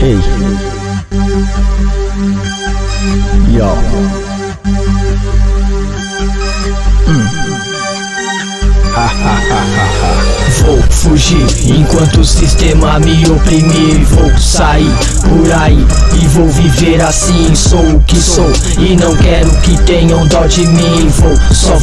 Ei. Yo. Vou fugir enquanto o sistema me oprimir Vou sair por aí e vou viver assim Sou o que sou e não quero que tenham dó de mim Vou, só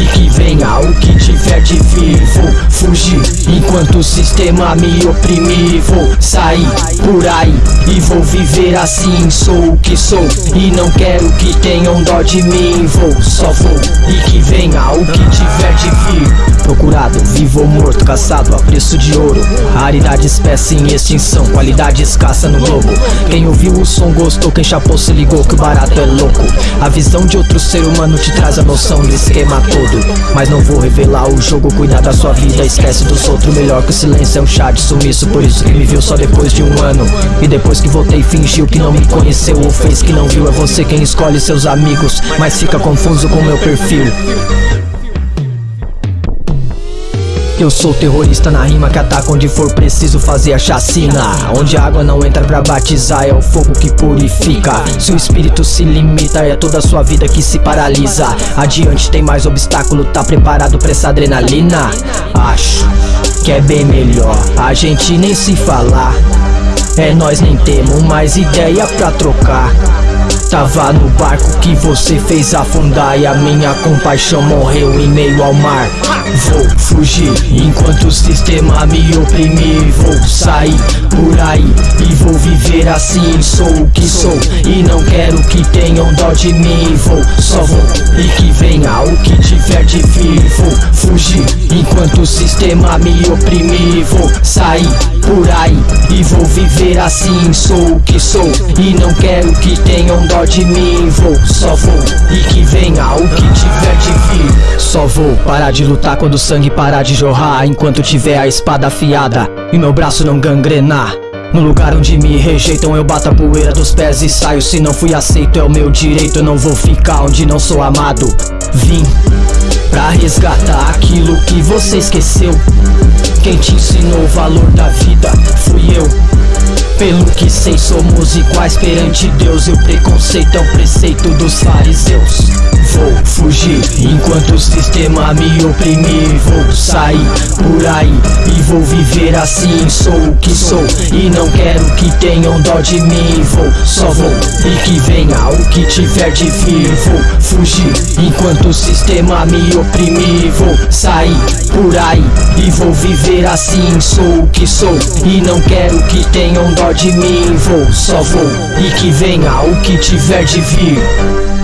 e que venha o que tiver de vir Vou fugir enquanto o sistema me oprimir Vou sair por aí e vou viver assim. Sou o que sou e não quero que tenham dó de mim. Vou, só vou e que venha o que tiver de vir. Procurado, vivo ou morto, caçado a preço de ouro. Raridade, espécie em extinção, qualidade escassa no globo. Quem ouviu o som gostou, quem chapou se ligou que o barato é louco. A visão de outro ser humano te traz a noção do esquema todo Mas não vou revelar o jogo, cuidar da sua vida, esquece dos outros Melhor que o silêncio é um chá de sumiço, por isso que me viu só depois de um ano E depois que voltei fingiu que não me conheceu ou fez que não viu É você quem escolhe seus amigos, mas fica confuso com meu perfil Eu sou terrorista na rima que ataca onde for preciso fazer a chacina. Onde a água não entra pra batizar é o fogo que purifica. Se o espírito se limita é toda a sua vida que se paralisa. Adiante tem mais obstáculo, tá preparado pra essa adrenalina? Acho que é bem melhor a gente nem se falar. É nós nem temos mais ideia pra trocar Tava no barco que você fez afundar E a minha compaixão morreu em meio ao mar. Vou fugir enquanto o sistema me oprimir. Vou sair por aí e vou viver assim. Sou o que sou e não quero que tenham dó de mim. Vou, só vou e que venha o que tiver de vir. Vou fugir enquanto o sistema me oprimir Vou sair por aí e vou viver assim. Sou o que sou e não quero que tenham dó de mim. Vou, só vou e que venha o que tiver de vir. Só vou parar de lutar quando o sangue parar de jorrar. Enquanto tiver a espada afiada e meu braço não gangrenar. No lugar onde me rejeitam eu bato a poeira dos pés e saio. Se não fui aceito é o meu direito. Eu não vou ficar onde não sou amado Vim pra resgatar aquilo que você esqueceu. Quem te ensinou o valor da vida fui eu. Pelo que sei somos iguais perante Deus E o preconceito é o preceito dos fariseus Vou fugir enquanto o sistema me oprimir. Vou sair por aí e vou viver assim. Sou o que sou e não quero que tenham dó de mim. Vou, só vou e que venha o que tiver de vir. Vou fugir enquanto o sistema me oprimir. Vou sair por aí e vou viver assim. Sou o que sou e não quero que tenham dó de mim. Vou, só vou e que venha o que tiver de vir